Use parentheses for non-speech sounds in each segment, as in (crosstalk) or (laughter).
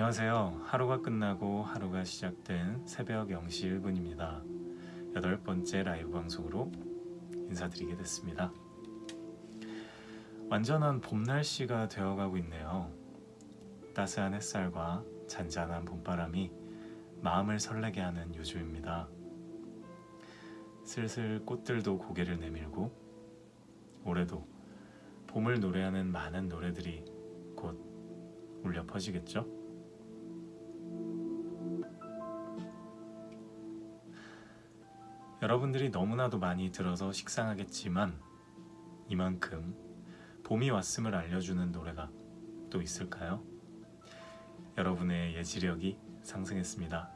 안녕하세요. 하루가 끝나고 하루가 시작된 새벽 0시 1분입니다. 여덟 번째 라이브 방송으로 인사드리게 됐습니다. 완전한 봄 날씨가 되어가고 있네요. 따스한 햇살과 잔잔한 봄바람이 마음을 설레게 하는 요즘입니다. 슬슬 꽃들도 고개를 내밀고 올해도 봄을 노래하는 많은 노래들이 곧 울려 퍼지겠죠? 여러분들이 너무나도 많이 들어서 식상하겠지만 이만큼 봄이 왔음을 알려주는 노래가 또 있을까요? 여러분의 예지력이 상승했습니다.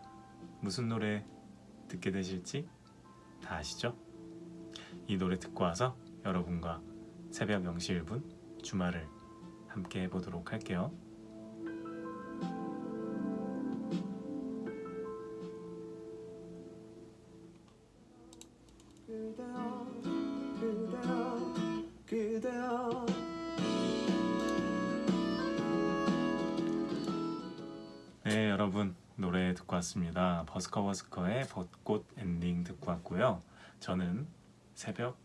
무슨 노래 듣게 되실지 다 아시죠? 이 노래 듣고 와서 여러분과 새벽 0시 1분 주말을 함께 해보도록 할게요. 왔습니다. 버스커버스커의 벚꽃 엔딩 듣고 왔고요. 저는 새벽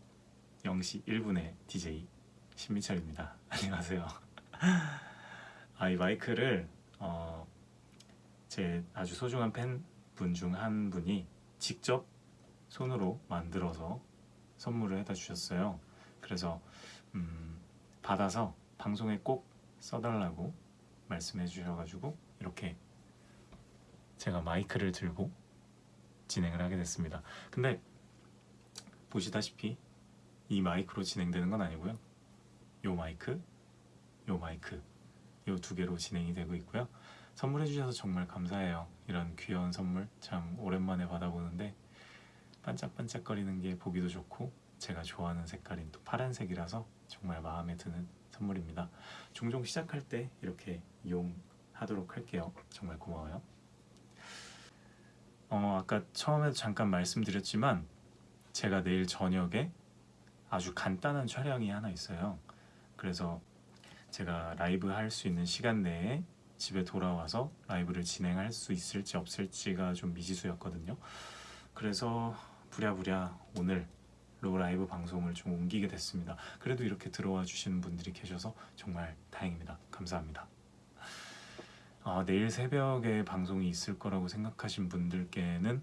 0시 1분의 DJ 신미철입니다. (laughs) 안녕하세요. (laughs) 아, 이 마이크를 어, 제 아주 소중한 팬분 중 한 분이 직접 손으로 만들어서 선물을 해다 주셨어요. 그래서 음, 받아서 방송에 꼭 써달라고 말씀해 주셔가지고 이렇게 제가 마이크를 들고 진행을 하게 됐습니다. 근데 보시다시피 이 마이크로 진행되는 건 아니고요. 요 마이크, 요 마이크, 요 두 개로 진행이 되고 있고요. 선물해 주셔서 정말 감사해요. 이런 귀여운 선물 참 오랜만에 받아보는데 반짝반짝거리는 게 보기도 좋고 제가 좋아하는 색깔인 또 파란색이라서 정말 마음에 드는 선물입니다. 종종 시작할 때 이렇게 이용하도록 할게요. 정말 고마워요. 어, 아까 처음에도 잠깐 말씀드렸지만 제가 내일 저녁에 아주 간단한 촬영이 하나 있어요. 그래서 제가 라이브 할 수 있는 시간 내에 집에 돌아와서 라이브를 진행할 수 있을지 없을지가 좀 미지수였거든요. 그래서 부랴부랴 오늘 로 라이브 방송을 좀 옮기게 됐습니다. 그래도 이렇게 들어와 주시는 분들이 계셔서 정말 다행입니다. 감사합니다. 아, 내일 새벽에 방송이 있을 거라고 생각하신 분들께는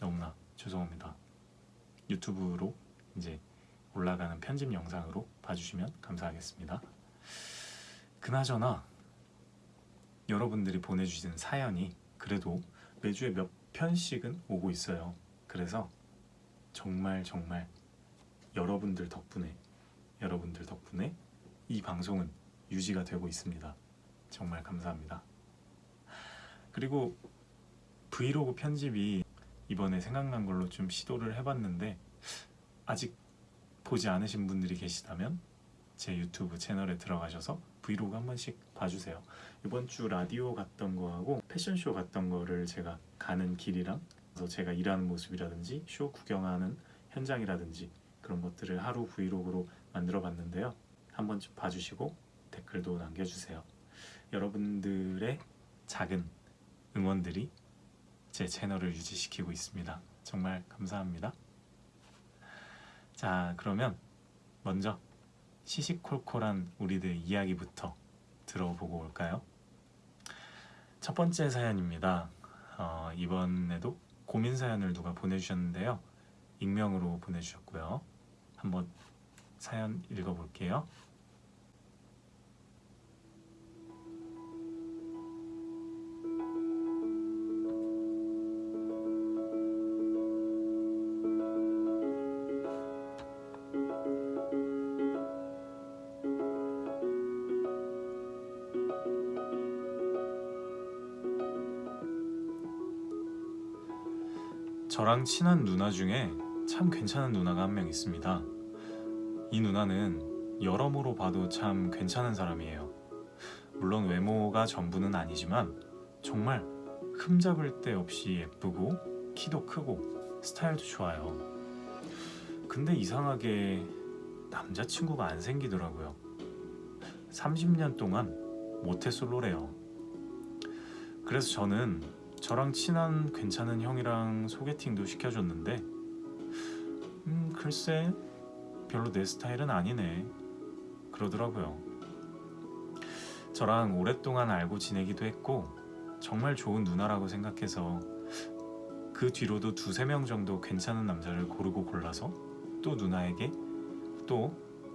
너무나 죄송합니다. 유튜브로 이제 올라가는 편집 영상으로 봐주시면 감사하겠습니다. 그나저나 여러분들이 보내주신 사연이 그래도 매주에 몇 편씩은 오고 있어요. 그래서 정말 정말 여러분들 덕분에 여러분들 덕분에 이 방송은 유지가 되고 있습니다. 정말 감사합니다. 그리고 브이로그 편집이 이번에 생각난 걸로 좀 시도를 해봤는데 아직 보지 않으신 분들이 계시다면 제 유튜브 채널에 들어가셔서 브이로그 한 번씩 봐주세요. 이번 주 라디오 갔던 거하고 패션쇼 갔던 거를 제가 가는 길이랑 그래서 제가 일하는 모습이라든지 쇼 구경하는 현장이라든지 그런 것들을 하루 브이로그로 만들어 봤는데요. 한 번쯤 봐주시고 댓글도 남겨주세요. 여러분들의 작은 응원들이 제 채널을 유지시키고 있습니다. 정말 감사합니다. 자, 그러면 먼저 시시콜콜한 우리들 이야기부터 들어보고 올까요? 첫 번째 사연입니다. 어, 이번에도 고민 사연을 누가 보내주셨는데요. 익명으로 보내주셨고요. 한번 사연 읽어볼게요. 저랑 친한 누나 중에 참 괜찮은 누나가 한 명 있습니다. 이 누나는 여러모로 봐도 참 괜찮은 사람이에요. 물론 외모가 전부는 아니지만 정말 흠잡을 데 없이 예쁘고 키도 크고 스타일도 좋아요. 근데 이상하게 남자친구가 안 생기더라고요. 30년 동안 모태솔로래요. 그래서 저는 저랑 친한 괜찮은 형이랑 소개팅도 시켜줬는데 음 글쎄 별로 내 스타일은 아니네 그러더라고요. 저랑 오랫동안 알고 지내기도 했고 정말 좋은 누나라고 생각해서 그 뒤로도 두세 명 정도 괜찮은 남자를 고르고 골라서 또 누나에게 또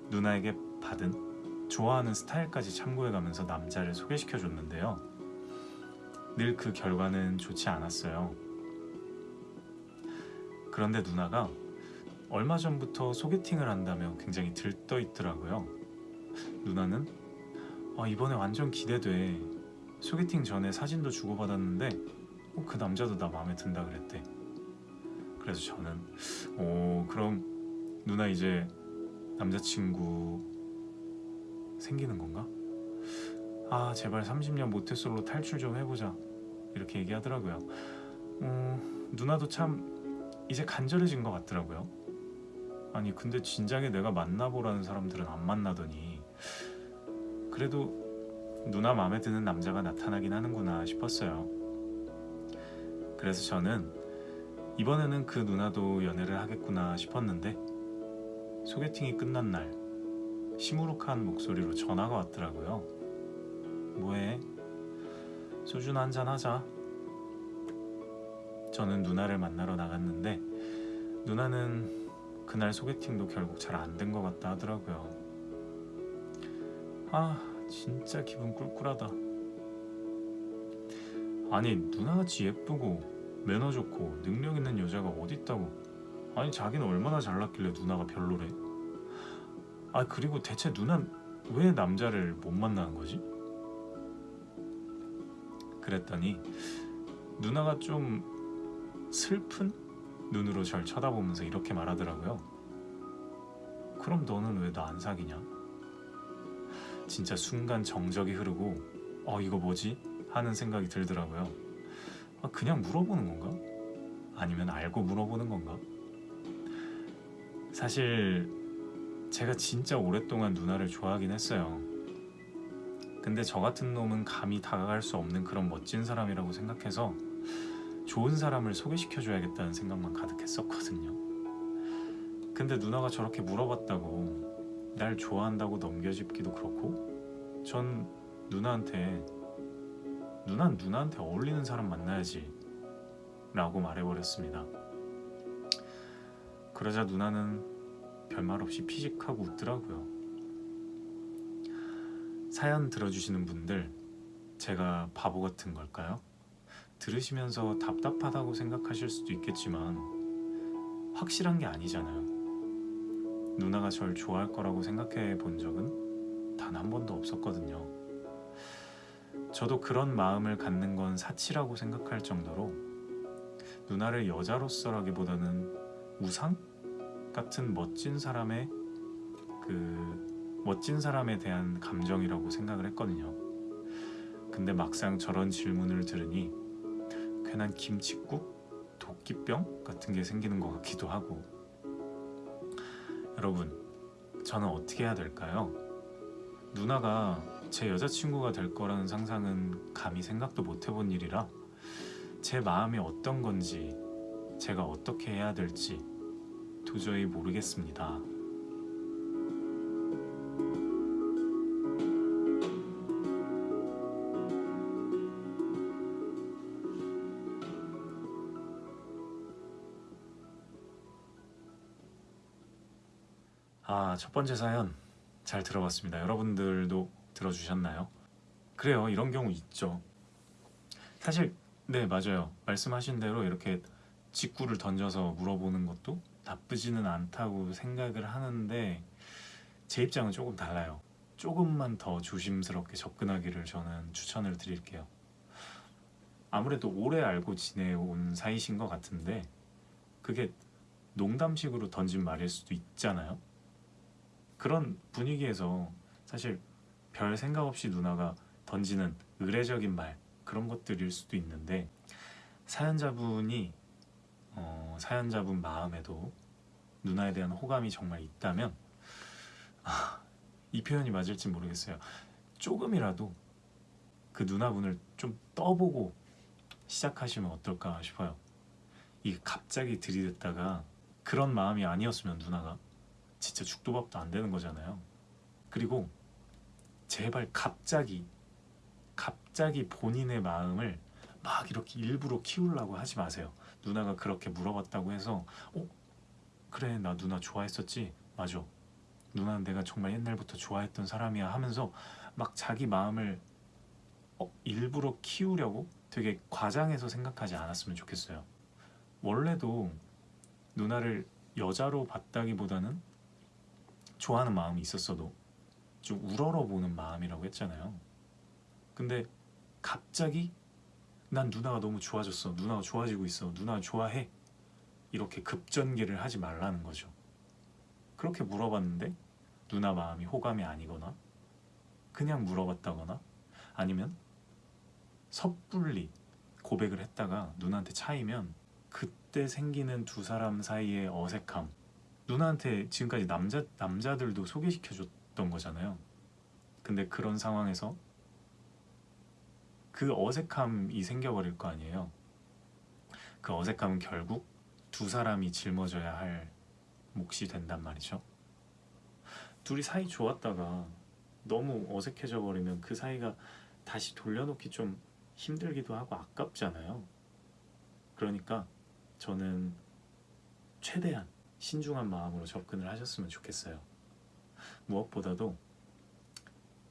누나에게 받은 좋아하는 스타일까지 참고해가면서 남자를 소개시켜 줬는데요. 늘 그 결과는 좋지 않았어요. 그런데 누나가 얼마 전부터 소개팅을 한다며 굉장히 들떠 있더라고요. 누나는 아, 이번에 완전 기대돼. 소개팅 전에 사진도 주고받았는데 어, 그 남자도 나 마음에 든다 그랬대. 그래서 저는 오 그럼 누나 이제 남자친구 생기는 건가? 아 제발 30년 모태솔로 탈출 좀 해보자 이렇게 얘기하더라고요. 음, 누나도 참 이제 간절해진 것 같더라고요. 아니 근데 진작에 내가 만나보라는 사람들은 안 만나더니 그래도 누나 마음에 드는 남자가 나타나긴 하는구나 싶었어요. 그래서 저는 이번에는 그 누나도 연애를 하겠구나 싶었는데 소개팅이 끝난 날 시무룩한 목소리로 전화가 왔더라고요. 뭐해? 소주나 한잔 하자. 저는 누나를 만나러 나갔는데 누나는 그날 소개팅도 결국 잘 안 된 것 같다 하더라고요. 아, 진짜 기분 꿀꿀하다. 아니, 누나같이 예쁘고 매너 좋고 능력 있는 여자가 어디 있다고? 아니, 자기는 얼마나 잘났길래 누나가 별로래? 아, 그리고 대체 누난 왜 남자를 못 만나는 거지? 그랬더니 누나가 좀 슬픈 눈으로 절 쳐다보면서 이렇게 말하더라고요. 그럼 너는 왜 나 안 사귀냐? 진짜 순간 정적이 흐르고 어 이거 뭐지? 하는 생각이 들더라고요. 아, 그냥 물어보는 건가? 아니면 알고 물어보는 건가? 사실 제가 진짜 오랫동안 누나를 좋아하긴 했어요. 근데 저 같은 놈은 감히 다가갈 수 없는 그런 멋진 사람이라고 생각해서 좋은 사람을 소개시켜줘야겠다는 생각만 가득했었거든요. 근데 누나가 저렇게 물어봤다고 날 좋아한다고 넘겨짚기도 그렇고 전 누나한테 누난 누나한테 어울리는 사람 만나야지 라고 말해버렸습니다. 그러자 누나는 별말 없이 피식하고 웃더라고요. 사연 들어주시는 분들 제가 바보 같은 걸까요? 들으시면서 답답하다고 생각하실 수도 있겠지만 확실한 게 아니잖아요. 누나가 절 좋아할 거라고 생각해 본 적은 단 한 번도 없었거든요. 저도 그런 마음을 갖는 건 사치라고 생각할 정도로 누나를 여자로서라기보다는 우상 같은 멋진 사람의 그 멋진 사람에 대한 감정이라고 생각을 했거든요. 근데 막상 저런 질문을 들으니 괜한 김칫국, 도끼병 같은 게 생기는 것 같기도 하고 여러분 저는 어떻게 해야 될까요? 누나가 제 여자친구가 될 거라는 상상은 감히 생각도 못 해본 일이라 제 마음이 어떤 건지 제가 어떻게 해야 될지 도저히 모르겠습니다. 첫 번째 사연 잘 들어봤습니다. 여러분들도 들어주셨나요? 그래요. 이런 경우 있죠. 사실 네, 맞아요. 말씀하신 대로 이렇게 직구를 던져서 물어보는 것도 나쁘지는 않다고 생각을 하는데 제 입장은 조금 달라요. 조금만 더 조심스럽게 접근하기를 저는 추천을 드릴게요. 아무래도 오래 알고 지내온 사이신 것 같은데 그게 농담식으로 던진 말일 수도 있잖아요. 그런 분위기에서 사실 별 생각 없이 누나가 던지는 의례적인 말 그런 것들일 수도 있는데 사연자분이 어, 사연자분 마음에도 누나에 대한 호감이 정말 있다면 아, 이 표현이 맞을지 모르겠어요. 조금이라도 그 누나분을 좀 떠보고 시작하시면 어떨까 싶어요. 이 갑자기 들이댔다가 그런 마음이 아니었으면 누나가 진짜 죽도 밥도 안 되는 거잖아요. 그리고 제발 갑자기 갑자기 본인의 마음을 막 이렇게 일부러 키우려고 하지 마세요. 누나가 그렇게 물어봤다고 해서 어 그래 나 누나 좋아했었지 맞아 누나는 내가 정말 옛날부터 좋아했던 사람이야 하면서 막 자기 마음을 어, 일부러 키우려고 되게 과장해서 생각하지 않았으면 좋겠어요. 원래도 누나를 여자로 봤다기보다는 좋아하는 마음이 있었어도 좀 우러러 보는 마음이라고 했잖아요. 근데 갑자기 난 누나가 너무 좋아졌어. 누나가 좋아지고 있어. 누나 좋아해. 이렇게 급전개를 하지 말라는 거죠. 그렇게 물어봤는데 누나 마음이 호감이 아니거나 그냥 물어봤다거나 아니면 섣불리 고백을 했다가 누나한테 차이면 그때 생기는 두 사람 사이의 어색함 누나한테 지금까지 남자 남자들도 소개시켜 줬던 거잖아요. 근데 그런 상황에서 그 어색함이 생겨버릴 거 아니에요. 그 어색함은 결국 두 사람이 짊어져야 할 몫이 된단 말이죠. 둘이 사이 좋았다가 너무 어색해져 버리면 그 사이가 다시 돌려놓기 좀 힘들기도 하고 아깝잖아요. 그러니까 저는 최대한 신중한 마음으로 접근을 하셨으면 좋겠어요. 무엇보다도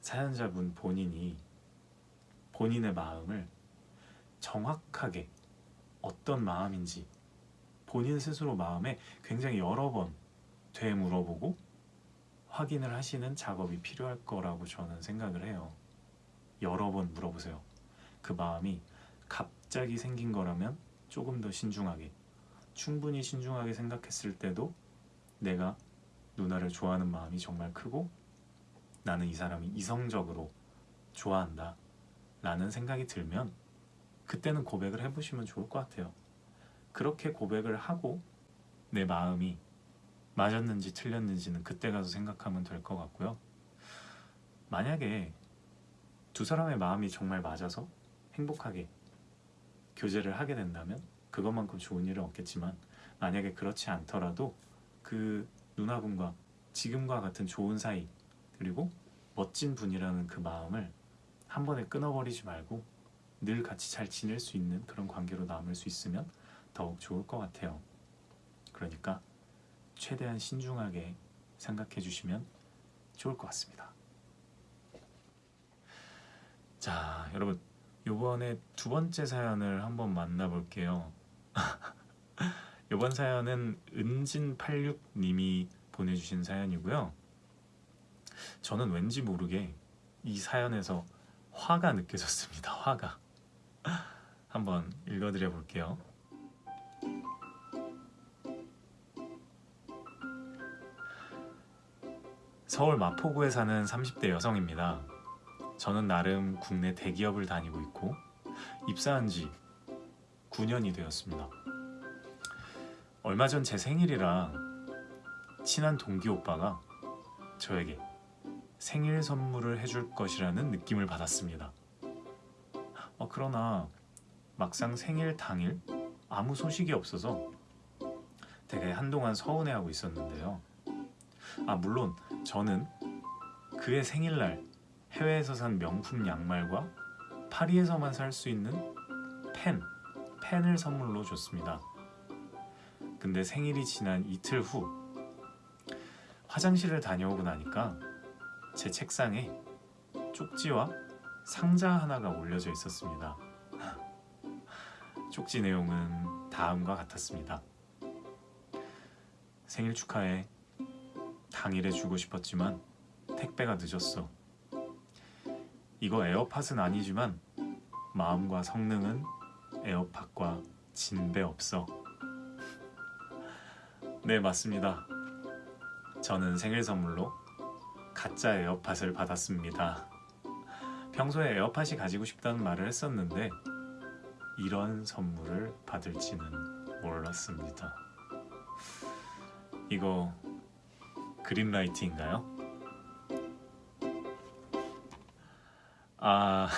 사연자분 본인이 본인의 마음을 정확하게 어떤 마음인지 본인 스스로 마음에 굉장히 여러 번 되물어보고 확인을 하시는 작업이 필요할 거라고 저는 생각을 해요. 여러 번 물어보세요. 그 마음이 갑자기 생긴 거라면 조금 더 신중하게, 충분히 신중하게 생각했을 때도 내가 누나를 좋아하는 마음이 정말 크고 나는 이 사람이 이성적으로 좋아한다 라는 생각이 들면 그때는 고백을 해보시면 좋을 것 같아요. 그렇게 고백을 하고 내 마음이 맞았는지 틀렸는지는 그때 가서 생각하면 될 것 같고요. 만약에 두 사람의 마음이 정말 맞아서 행복하게 교제를 하게 된다면 그것만큼 좋은 일은 없겠지만 만약에 그렇지 않더라도 그 누나분과 지금과 같은 좋은 사이 그리고 멋진 분이라는 그 마음을 한 번에 끊어버리지 말고 늘 같이 잘 지낼 수 있는 그런 관계로 남을 수 있으면 더욱 좋을 것 같아요. 그러니까 최대한 신중하게 생각해 주시면 좋을 것 같습니다. 자, 여러분 이번에 두 번째 사연을 한번 만나볼게요. (laughs) 이번 사연은 은진86님이 보내주신 사연이고요. 저는 왠지 모르게 이 사연에서 화가 느껴졌습니다. 화가. (laughs) 한번 읽어드려 볼게요. 서울 마포구에 사는 30대 여성입니다. 저는 나름 국내 대기업을 다니고 있고 입사한 지 9년이 되었습니다. 얼마 전 제 생일이라 친한 동기 오빠가 저에게 생일 선물을 해줄 것이라는 느낌을 받았습니다. 어, 그러나 막상 생일 당일 아무 소식이 없어서 되게 한동안 서운해하고 있었는데요. 아 물론 저는 그의 생일날 해외에서 산 명품 양말과 파리에서만 살 수 있는 펜, 펜을 선물로 줬습니다. 근데 생일이 지난 이틀 후 화장실을 다녀오고 나니까 제 책상에 쪽지와 상자 하나가 올려져 있었습니다. 쪽지 내용은 다음과 같았습니다. 생일 축하해. 당일에 주고 싶었지만 택배가 늦었어. 이거 에어팟은 아니지만 마음과 성능은 에어팟과 진배 없어. 네, 맞습니다. 저는 생일 선물로 가짜 에어팟을 받았습니다. 평소에 에어팟이 가지고 싶다는 말을 했었는데 이런 선물을 받을지는 몰랐습니다. 이거 그린라이트인가요? 아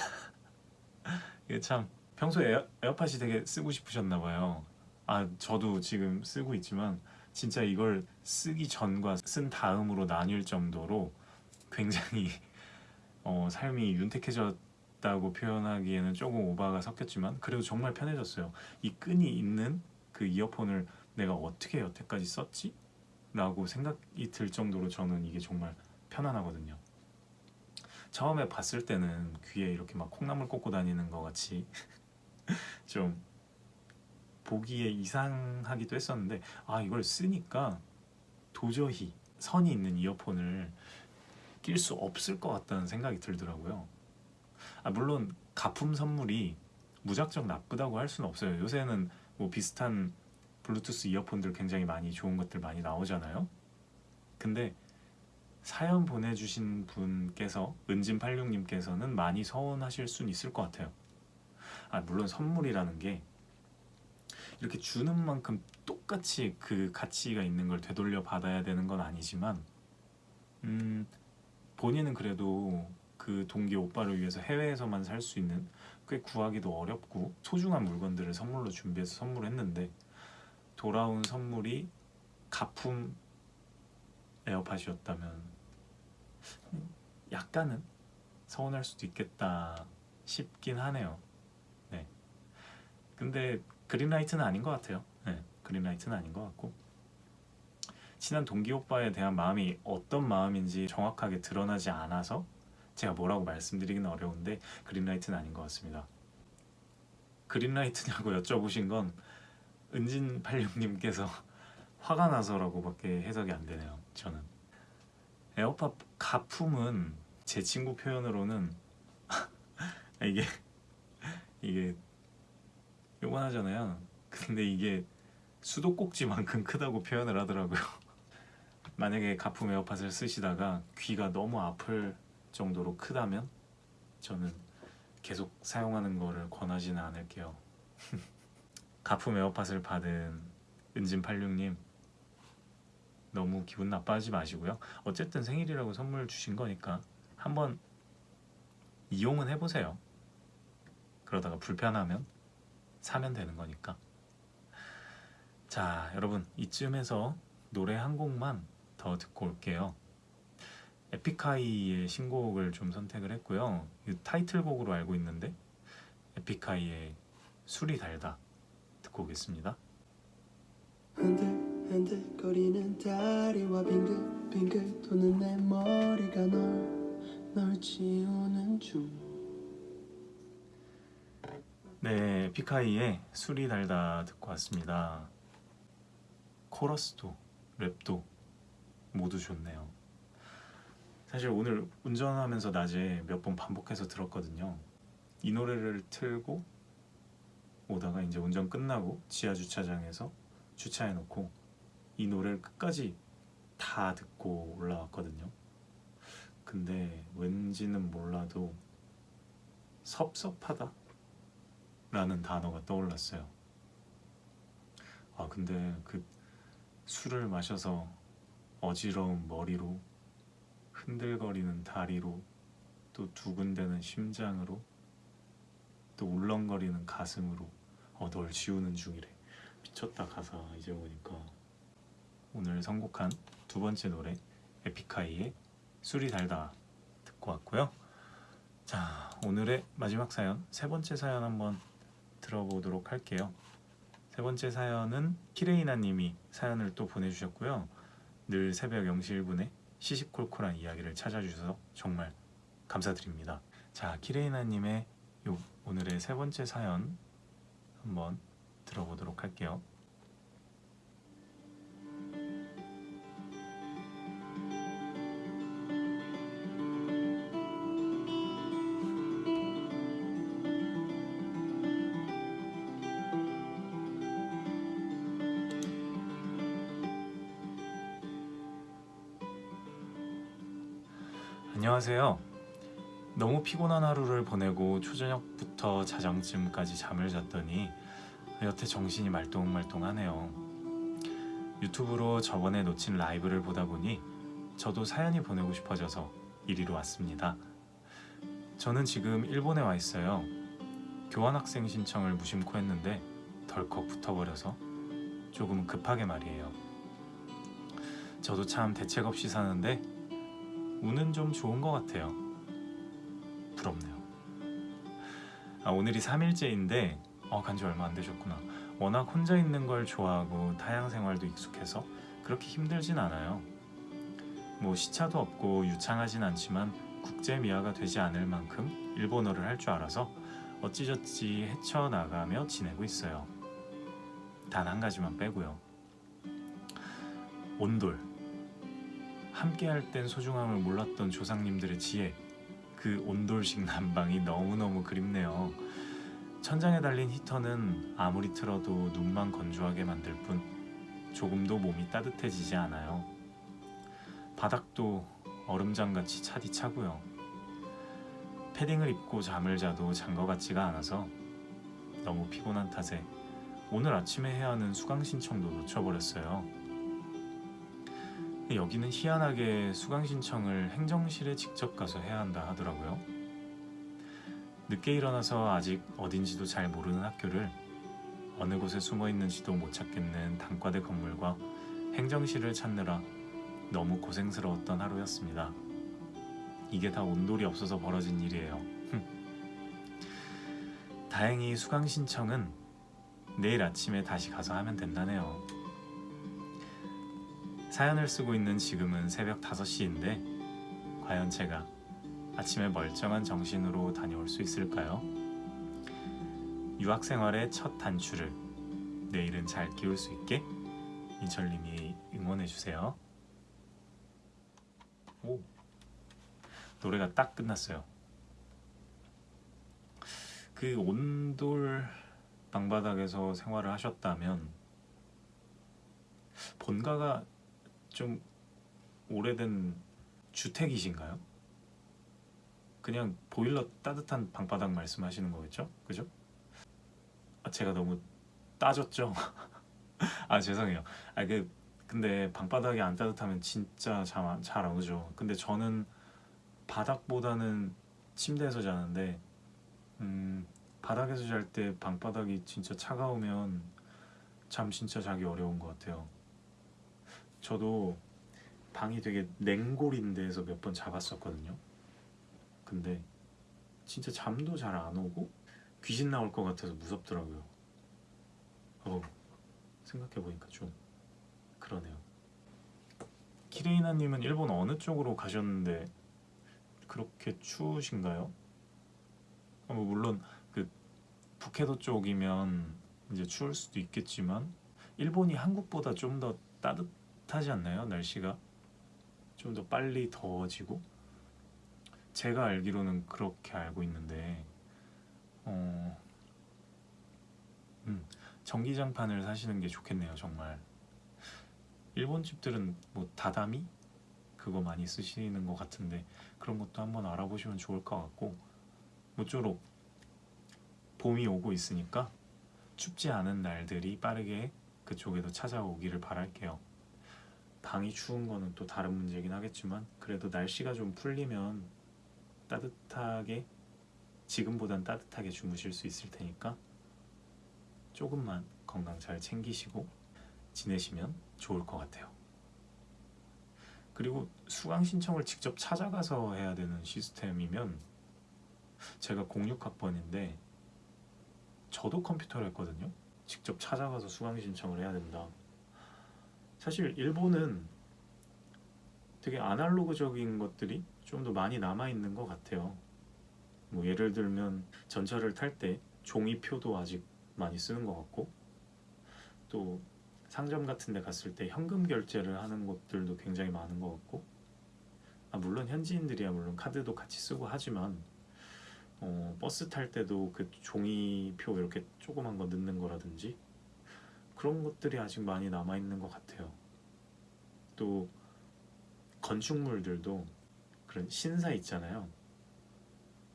(laughs) 이게 참 평소에 에어, 에어팟이 되게 쓰고 싶으셨나 봐요. 아 저도 지금 쓰고 있지만 진짜 이걸 쓰기 전과 쓴 다음으로 나뉠 정도로 굉장히 (laughs) 어, 삶이 윤택해졌다고 표현하기에는 조금 오바가 섞였지만 그래도 정말 편해졌어요. 이 끈이 있는 그 이어폰을 내가 어떻게 여태까지 썼지? 라고 생각이 들 정도로 저는 이게 정말 편안하거든요. 처음에 봤을 때는 귀에 이렇게 막 콩나물 꽂고 다니는 것 같이 (laughs) (laughs) 좀 보기에 이상하기도 했었는데 아 이걸 쓰니까 도저히 선이 있는 이어폰을 낄 수 없을 것 같다는 생각이 들더라고요. 아 물론 가품 선물이 무작정 나쁘다고 할 수는 없어요. 요새는 뭐 비슷한 블루투스 이어폰들 굉장히 많이 좋은 것들 많이 나오잖아요. 근데 사연 보내주신 분께서 은진86님께서는 많이 서운하실 수는 있을 것 같아요. 아 물론 선물이라는 게 이렇게 주는 만큼 똑같이 그 가치가 있는 걸 되돌려 받아야 되는 건 아니지만 음 본인은 그래도 그 동기 오빠를 위해서 해외에서만 살 수 있는 꽤 구하기도 어렵고 소중한 물건들을 선물로 준비해서 선물했는데 돌아온 선물이 가품 에어팟이었다면 약간은 서운할 수도 있겠다 싶긴 하네요. 네. 근데 그린라이트는 아닌 것 같아요. 네. 그린라이트는 아닌 것 같고 친한 동기 오빠에 대한 마음이 어떤 마음인지 정확하게 드러나지 않아서 제가 뭐라고 말씀드리기는 어려운데 그린라이트는 아닌 것 같습니다. 그린라이트냐고 여쭤보신 건 은진 86님께서 (laughs) 화가 나서라고 밖에 해석이 안 되네요. 저는 에어팟 가품은 제 친구 표현으로는 (laughs) 이게 이게 요건 하잖아요. 근데 이게 수도꼭지만큼 크다고 표현을 하더라고요. (laughs) 만약에 가품 에어팟을 쓰시다가 귀가 너무 아플 정도로 크다면 저는 계속 사용하는 거를 권하지는 않을게요. (laughs) 가품 에어팟을 받은 은진86님 너무 기분 나빠하지 마시고요. 어쨌든 생일이라고 선물 주신 거니까 한번 이용은 해보세요. 그러다가 불편하면 사면 되는 거니까. 자, 여러분 이쯤에서 노래 한 곡만 더 듣고 올게요. 에픽하이의 신곡을 좀 선택을 했고요. 이 타이틀곡으로 알고 있는데 에픽하이의 술이 달다 듣고 오겠습니다. 흔들흔들거리는 다리와 빙글빙글 도는 내 머리가 널, 널 지우는 중 네, 에픽하이의 술이 달다 듣고 왔습니다. 코러스도 랩도 모두 좋네요. 사실 오늘 운전하면서 낮에 몇 번 반복해서 들었거든요. 이 노래를 틀고 오다가 이제 운전 끝나고 지하 주차장에서 주차해 놓고 이 노래를 끝까지 다 듣고 올라왔거든요. 근데 왠지는 몰라도 섭섭하다 라는 단어가 떠올랐어요. 아 근데 그 술을 마셔서 어지러운 머리로 흔들거리는 다리로 또 두근대는 심장으로 또 울렁거리는 가슴으로 어, 널 지우는 중이래. 미쳤다 가사. 이제 보니까 오늘 선곡한 두 번째 노래 에픽하이의 술이 달다 듣고 왔고요. 자 오늘의 마지막 사연 세 번째 사연 한번 들어보도록 할게요 세 번째 사연은 키레이나 님이 사연을 또 보내주셨고요 늘 새벽 0시 1분에 시시콜콜한 이야기를 찾아주셔서 정말 감사드립니다. 자, 키레이나 님의 요 오늘의 세 번째 사연 한번 들어보도록 할게요. 안녕하세요. 너무 피곤한 하루를 보내고 초저녁부터 자정쯤까지 잠을 잤더니 여태 정신이 말똥말똥하네요. 유튜브로 저번에 놓친 라이브를 보다 보니 저도 사연이 보내고 싶어져서 이리로 왔습니다. 저는 지금 일본에 와 있어요. 교환학생 신청을 무심코 했는데 덜컥 붙어버려서 조금 급하게 말이에요. 저도 참 대책 없이 사는데 운은 좀 좋은 것 같아요. 부럽네요. 아, 오늘이 3일째인데 어, 간지 얼마 안 되셨구나. 워낙 혼자 있는 걸 좋아하고 타양 생활도 익숙해서 그렇게 힘들진 않아요. 뭐 시차도 없고 유창하진 않지만 국제 미아가 되지 않을 만큼 일본어를 할 줄 알아서 어찌저찌 헤쳐나가며 지내고 있어요. 단 한 가지만 빼고요. 온돌. 함께 할 땐 소중함을 몰랐던 조상님들의 지혜. 그 온돌식 난방이 너무너무 그립네요. 천장에 달린 히터는 아무리 틀어도 눈만 건조하게 만들 뿐 조금도 몸이 따뜻해지지 않아요. 바닥도 얼음장같이 차디 차고요. 패딩을 입고 잠을 자도 잔 것 같지가 않아서 너무 피곤한 탓에 오늘 아침에 해야 하는 수강 신청도 놓쳐버렸어요. 여기는 희한하게 수강 신청을 행정실에 직접 가서 해야 한다 하더라고요. 늦게 일어나서 아직 어딘지도 잘 모르는 학교를 어느 곳에 숨어 있는지도 못 찾겠는 단과대 건물과 행정실을 찾느라 너무 고생스러웠던 하루였습니다. 이게 다 온돌이 없어서 벌어진 일이에요. 다행히 수강 신청은 내일 아침에 다시 가서 하면 된다네요. 사연을 쓰고 있는 지금은 새벽 5시인데 과연 제가 아침에 멀쩡한 정신으로 다녀올 수 있을까요? 유학 생활의 첫 단추를 내일은 잘 끼울 수 있게 민철님이 응원해 주세요. 오 노래가 딱 끝났어요. 그 온돌 방바닥에서 생활을 하셨다면 본가가 좀 오래된 주택이신가요? 그냥 보일러 따뜻한 방바닥 말씀하시는 거겠죠? 그죠? 아, 제가 너무 따졌죠? (laughs) 아 죄송해요. 아 그 근데 방바닥이 안 따뜻하면 진짜 잠 잘안 오죠. 근데 저는 바닥보다는 침대에서 자는데 음, 바닥에서 잘 때 방바닥이 진짜 차가우면 잠 진짜 자기 어려운 것 같아요. 저도 방이 되게 냉골인 데에서 몇번 자봤었거든요. 근데 진짜 잠도 잘 안 오고 귀신 나올 것 같아서 무섭더라고요. 어, 생각해 보니까 좀 그러네요. 키레이나님은 일본 어느 쪽으로 가셨는데 그렇게 추우신가요? 어, 뭐 물론 그 북해도 쪽이면 이제 추울 수도 있겠지만 일본이 한국보다 좀 더 따뜻 하지 않나요? 날씨가 좀 더 빨리 더워지고 제가 알기로는 그렇게 알고 있는데 어, 음, 전기장판을 사시는 게 좋겠네요 정말 일본 집들은 뭐 다다미 그거 많이 쓰시는 것 같은데 그런 것도 한번 알아보시면 좋을 것 같고 모쪼록 봄이 오고 있으니까 춥지 않은 날들이 빠르게 그쪽에도 찾아오기를 바랄게요. 방이 추운 거는 또 다른 문제긴 하겠지만 그래도 날씨가 좀 풀리면 따뜻하게 지금보단 따뜻하게 주무실 수 있을 테니까 조금만 건강 잘 챙기시고 지내시면 좋을 것 같아요. 그리고 수강 신청을 직접 찾아가서 해야 되는 시스템이면 제가 06학번인데 저도 컴퓨터를 했거든요. 직접 찾아가서 수강 신청을 해야 된다. 사실 일본은 되게 아날로그적인 것들이 좀 더 많이 남아 있는 것 같아요. 뭐 예를 들면 전철을 탈 때 종이표도 아직 많이 쓰는 것 같고 또 상점 같은 데 갔을 때 현금 결제를 하는 곳들도 굉장히 많은 것 같고 아, 물론 현지인들이야 물론 카드도 같이 쓰고 하지만 어, 버스 탈 때도 그 종이표 이렇게 조그만 거 넣는 거라든지 그런 것들이 아직 많이 남아 있는 것 같아요. 또 건축물들도 그런 신사 있잖아요.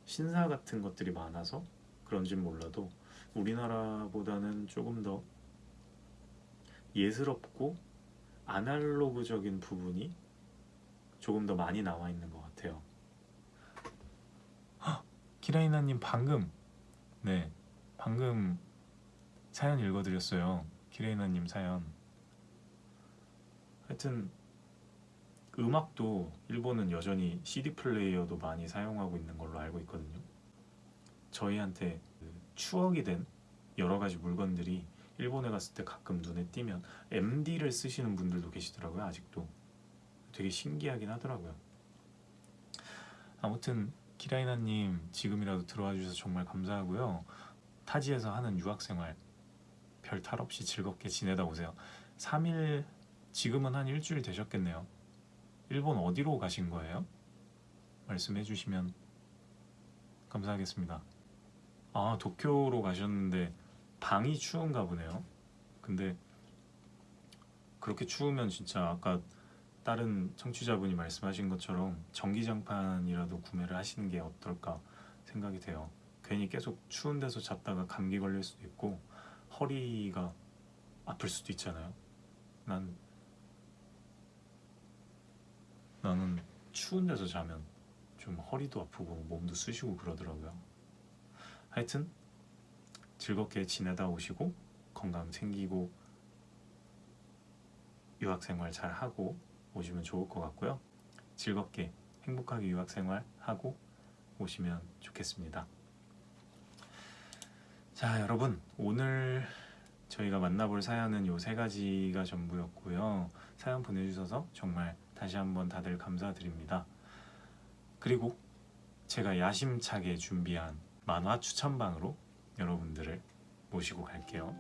신사 같은 것들이 많아서 그런진 몰라도 우리나라보다는 조금 더 예스럽고 아날로그적인 부분이 조금 더 많이 나와 있는 것 같아요. 키라이나님 방금 네 방금 사연 읽어드렸어요. 키레이나님 사연. 하여튼 음악도 일본은 여전히 CD 플레이어도 많이 사용하고 있는 걸로 알고 있거든요. 저희한테 그 추억이 된 여러 가지 물건들이 일본에 갔을 때 가끔 눈에 띄면 MD를 쓰시는 분들도 계시더라고요. 아직도 되게 신기하긴 하더라고요. 아무튼 키라이나님 지금이라도 들어와 주셔서 정말 감사하고요. 타지에서 하는 유학생활 별 탈 없이 즐겁게 지내다 오세요. 3일 지금은 한 일주일 되셨겠네요. 일본 어디로 가신 거예요? 말씀해 주시면 감사하겠습니다. 아 도쿄로 가셨는데 방이 추운가 보네요. 근데 그렇게 추우면 진짜 아까 다른 청취자분이 말씀하신 것처럼 전기장판이라도 구매를 하시는 게 어떨까 생각이 돼요. 괜히 계속 추운 데서 잤다가 감기 걸릴 수도 있고 허리가 아플 수도 있잖아요. 난 나는 추운 데서 자면 좀 허리도 아프고 몸도 쑤시고 그러더라고요. 하여튼 즐겁게 지내다 오시고 건강 챙기고 유학 생활 잘 하고 오시면 좋을 것 같고요. 즐겁게 행복하게 유학 생활 하고 오시면 좋겠습니다. 자, 여러분 오늘 저희가 만나볼 사연은 요 세 가지가 전부였고요. 사연 보내주셔서 정말 다시 한번 다들 감사드립니다. 그리고 제가 야심차게 준비한 만화 추천방으로 여러분들을 모시고 갈게요.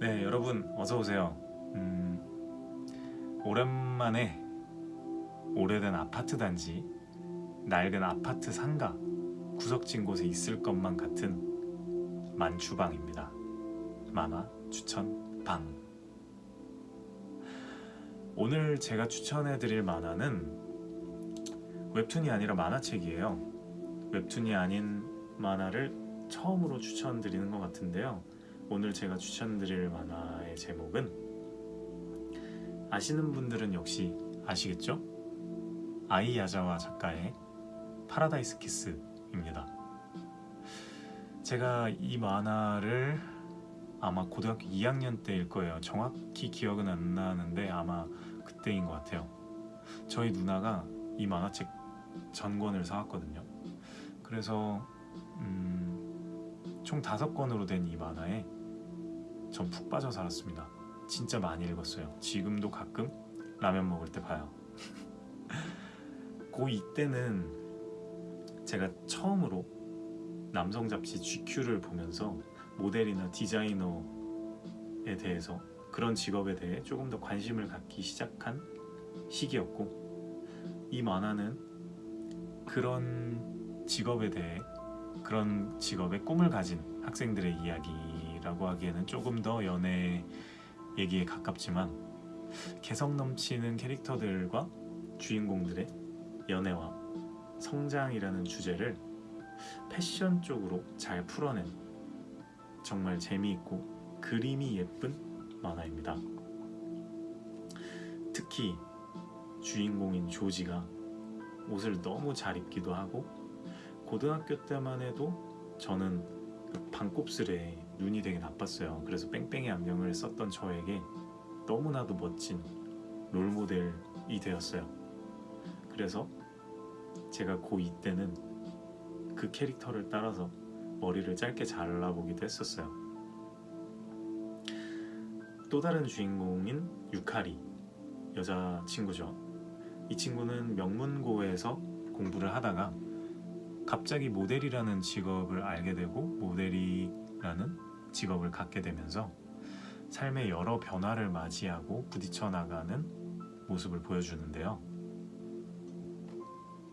네, 여러분 어서 오세요. 음, 오랜만에 오래된 아파트 단지, 낡은 아파트 상가, 구석진 곳에 있을 것만 같은 만추방입니다. 만화 추천 방. 오늘 제가 추천해 드릴 만화는 웹툰이 아니라 만화책이에요. 웹툰이 아닌 만화를 처음으로 추천드리는 것 같은데요. 오늘 제가 추천드릴 만화의 제목은 아시는 분들은 역시 아시겠죠? 아이 야자와 작가의 파라다이스 키스입니다. 제가 이 만화를 아마 고등학교 2학년 때일 거예요. 정확히 기억은 안 나는데 아마 그때인 것 같아요. 저희 누나가 이 만화책 전권을 사왔거든요. 그래서 음, 총 다섯 권으로 된 이 만화에 전 푹 빠져 살았습니다. 진짜 많이 읽었어요. 지금도 가끔 라면 먹을 때 봐요. (laughs) 고2 때는 제가 처음으로 남성 잡지 GQ를 보면서 모델이나 디자이너에 대해서 그런 직업에 대해 조금 더 관심을 갖기 시작한 시기였고 이 만화는 그런 직업에 대해 그런 직업의 꿈을 가진 학생들의 이야기라고 하기에는 조금 더 연애 얘기에 가깝지만 개성 넘치는 캐릭터들과 주인공들의 연애와 성장이라는 주제를 패션 쪽으로 잘 풀어낸 정말 재미있고 그림이 예쁜 만화입니다. 특히 주인공인 조지가 옷을 너무 잘 입기도 하고 고등학교 때만 해도 저는 그 반곱슬에 눈이 되게 나빴어요. 그래서 뺑뺑이 안경을 썼던 저에게 너무나도 멋진 롤모델이 되었어요. 그래서 제가 고2 때는 그 캐릭터를 따라서 머리를 짧게 잘라보기도 했었어요. 또 다른 주인공인 유카리 여자 친구죠. 이 친구는 명문고에서 공부를 하다가 갑자기 모델이라는 직업을 알게 되고 모델이라는 직업을 갖게 되면서 삶의 여러 변화를 맞이하고 부딪혀 나가는 모습을 보여주는데요.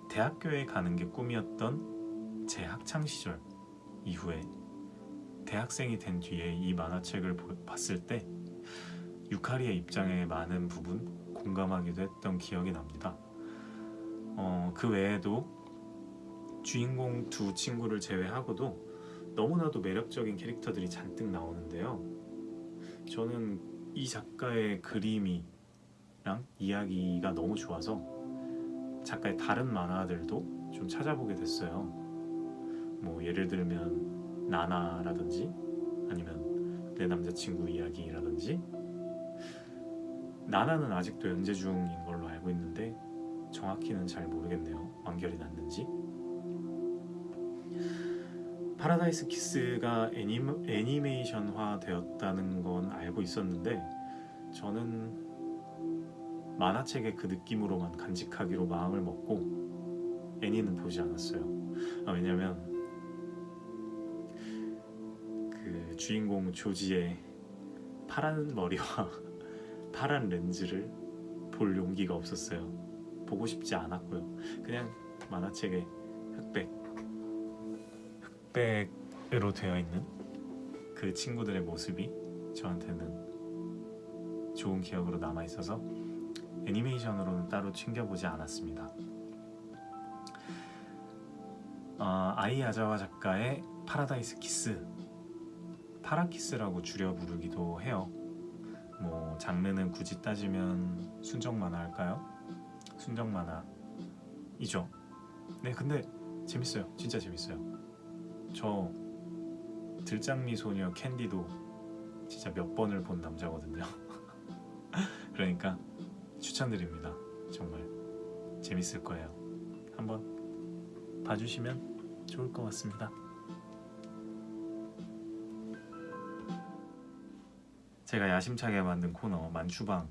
대학교에 가는 게 꿈이었던 제 학창 시절 이후에 대학생이 된 뒤에 이 만화책을 보- 봤을 때 유카리의 입장에 많은 부분 공감하기도 했던 기억이 납니다. 어, 그 외에도 주인공 두 친구를 제외하고도 너무나도 매력적인 캐릭터들이 잔뜩 나오는데요. 저는 이 작가의 그림이랑 이야기가 너무 좋아서 작가의 다른 만화들도 좀 찾아보게 됐어요. 뭐 예를 들면 나나라든지 아니면 내 남자친구 이야기라든지 나나는 아직도 연재 중인 걸로 알고 있는데 정확히는 잘 모르겠네요. 완결이 났는지. 파라다이스 키스가 애니메, 애니메이션화 되었다는 건 알고 있었는데 저는 만화책의 그 느낌으로만 간직하기로 마음을 먹고 애니는 보지 않았어요. 아, 왜냐면 그 주인공 조지의 파란 머리와 (laughs) 파란 렌즈를 볼 용기가 없었어요. 보고 싶지 않았고요. 그냥 만화책의 흑백 흑백으로 되어 있는 그 친구들의 모습이 저한테는 좋은 기억으로 남아 있어서 애니메이션으로는 따로 챙겨보지 않았습니다. 아, 아이 야자와 작가의 파라다이스 키스 파라키스라고 줄여 부르기도 해요. 뭐 장르는 굳이 따지면 순정 만화 할까요? 순정 만화이죠. 네, 근데 재밌어요. 진짜 재밌어요. 저 들장미 소녀 캔디도 진짜 몇 번을 본 남자거든요. (laughs) 그러니까 추천드립니다. 정말 재밌을 거예요. 한번 봐주시면 좋을 것 같습니다. 제가 야심차게 만든 코너 만추방에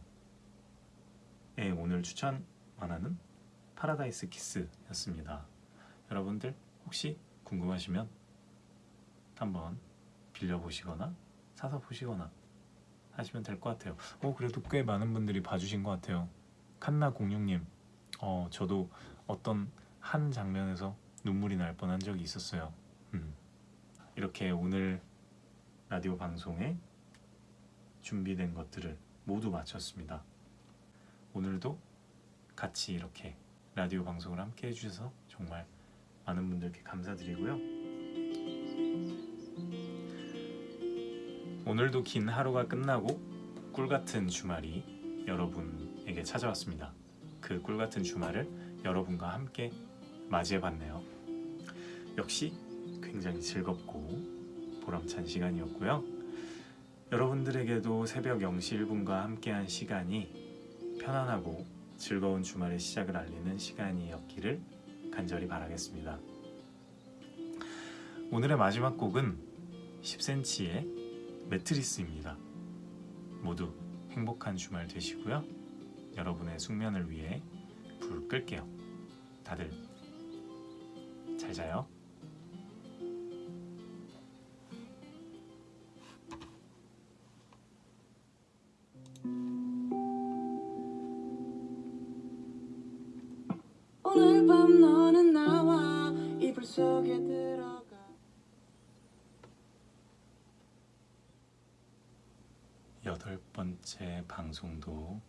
오늘 추천 만화는 파라다이스 키스였습니다. 여러분들 혹시 궁금하시면 한번 빌려보시거나 사서 보시거나 하시면 될 것 같아요. 어 그래도 꽤 많은 분들이 봐주신 것 같아요. 칸나 공룡님, 어 저도 어떤 한 장면에서 눈물이 날 뻔한 적이 있었어요. 음. 이렇게 오늘 라디오 방송에 준비된 것들을 모두 마쳤습니다. 오늘도 같이 이렇게 라디오 방송을 함께 해주셔서 정말 많은 분들께 감사드리고요. 오늘도 긴 하루가 끝나고 꿀 같은 주말이 여러분에게 찾아왔습니다. 그 꿀 같은 주말을 여러분과 함께 맞이해봤네요. 역시 굉장히 즐겁고 보람찬 시간이었고요. 여러분들에게도 새벽 0시 1분과 함께한 시간이 편안하고 즐거운 주말의 시작을 알리는 시간이었기를 간절히 바라겠습니다. 오늘의 마지막 곡은 10cm의 매트리스입니다. 모두 행복한 주말 되시고요. 여러분의 숙면을 위해 불 끌게요. 다들 잘 자요. 여덟 번째 방송도